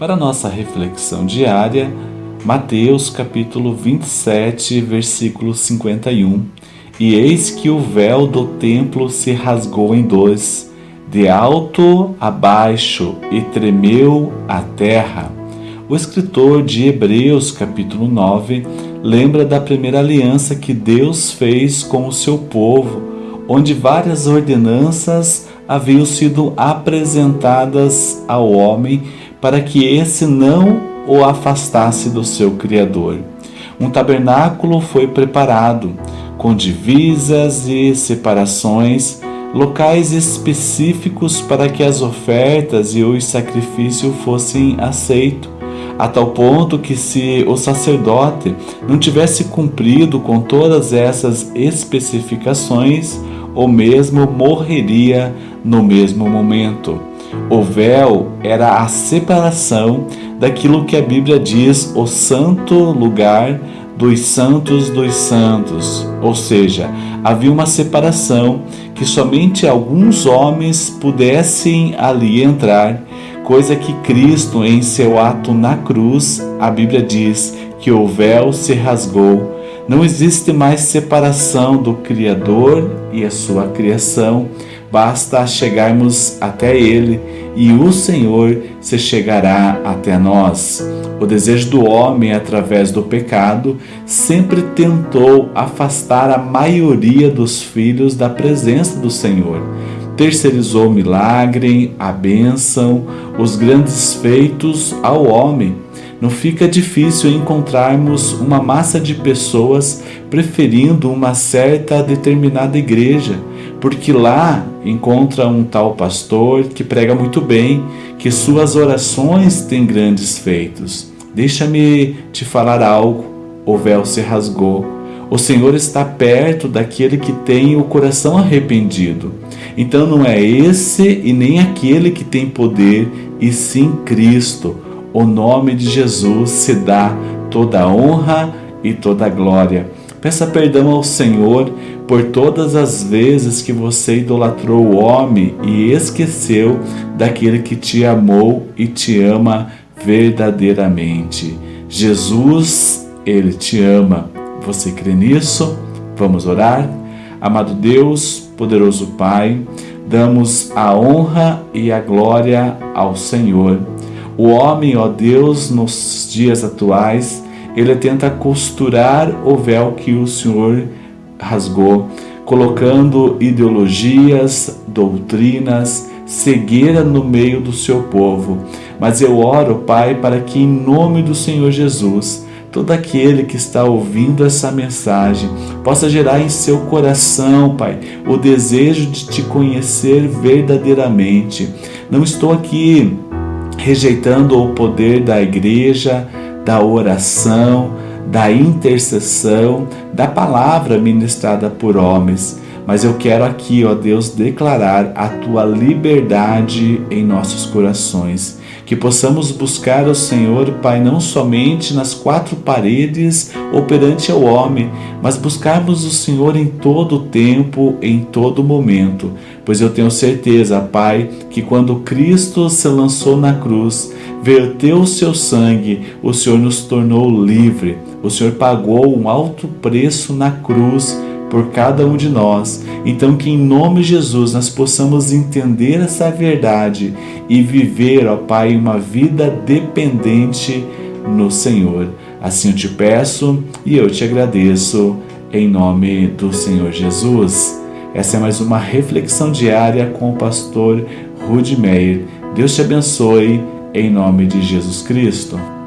Para nossa reflexão diária, Mateus capítulo 27, versículo 51. E eis que o véu do templo se rasgou em dois, de alto a baixo, e tremeu a terra. O escritor de Hebreus capítulo 9 lembra da primeira aliança que Deus fez com o seu povo, onde várias ordenanças haviam sido apresentadas ao homem para que esse não o afastasse do seu Criador. Um tabernáculo foi preparado, com divisas e separações, locais específicos para que as ofertas e os sacrifícios fossem aceitos, a tal ponto que, se o sacerdote não tivesse cumprido com todas essas especificações, o mesmo morreria no mesmo momento. O véu era a separação daquilo que a Bíblia diz o santo lugar dos santos dos santos, ou seja, havia uma separação que somente alguns homens pudessem ali entrar, coisa que Cristo, em seu ato na cruz, a Bíblia diz que o véu se rasgou. Não existe mais separação do Criador e a sua criação basta chegarmos até Ele e o Senhor se chegará até nós. O desejo do homem, através do pecado, sempre tentou afastar a maioria dos filhos da presença do Senhor. Terceirizou o milagre, a bênção, os grandes feitos ao homem não fica difícil encontrarmos uma massa de pessoas preferindo uma certa determinada igreja, porque lá encontra um tal pastor que prega muito bem, que suas orações têm grandes feitos. Deixa-me te falar algo: o véu se rasgou. O Senhor está perto daquele que tem o coração arrependido. Então não é esse e nem aquele que tem poder, e sim Cristo o nome de Jesus se dá toda honra e toda glória. Peça perdão ao Senhor por todas as vezes que você idolatrou o homem e esqueceu daquele que te amou e te ama verdadeiramente. Jesus, Ele te ama. Você crê nisso? Vamos orar? Amado Deus, poderoso Pai, damos a honra e a glória ao Senhor o homem, ó Deus, nos dias atuais, ele tenta costurar o véu que o Senhor rasgou, colocando ideologias, doutrinas, cegueira no meio do seu povo. Mas eu oro, Pai, para que em nome do Senhor Jesus, todo aquele que está ouvindo essa mensagem possa gerar em seu coração, Pai, o desejo de te conhecer verdadeiramente. Não estou aqui rejeitando o poder da igreja, da oração, da intercessão, da palavra ministrada por homens. Mas eu quero aqui, ó Deus, declarar a tua liberdade em nossos corações que possamos buscar o Senhor, Pai, não somente nas quatro paredes ou perante o homem, mas buscarmos o Senhor em todo o tempo, em todo momento. Pois eu tenho certeza, Pai, que quando Cristo se lançou na cruz, verteu o seu sangue, o Senhor nos tornou livre. O Senhor pagou um alto preço na cruz por cada um de nós. Então, que em nome de Jesus nós possamos entender essa verdade e viver, ó Pai, uma vida dependente no Senhor. Assim eu te peço e eu te agradeço, em nome do Senhor Jesus. Essa é mais uma reflexão diária com o pastor Rudy Meyer. Deus te abençoe, em nome de Jesus Cristo.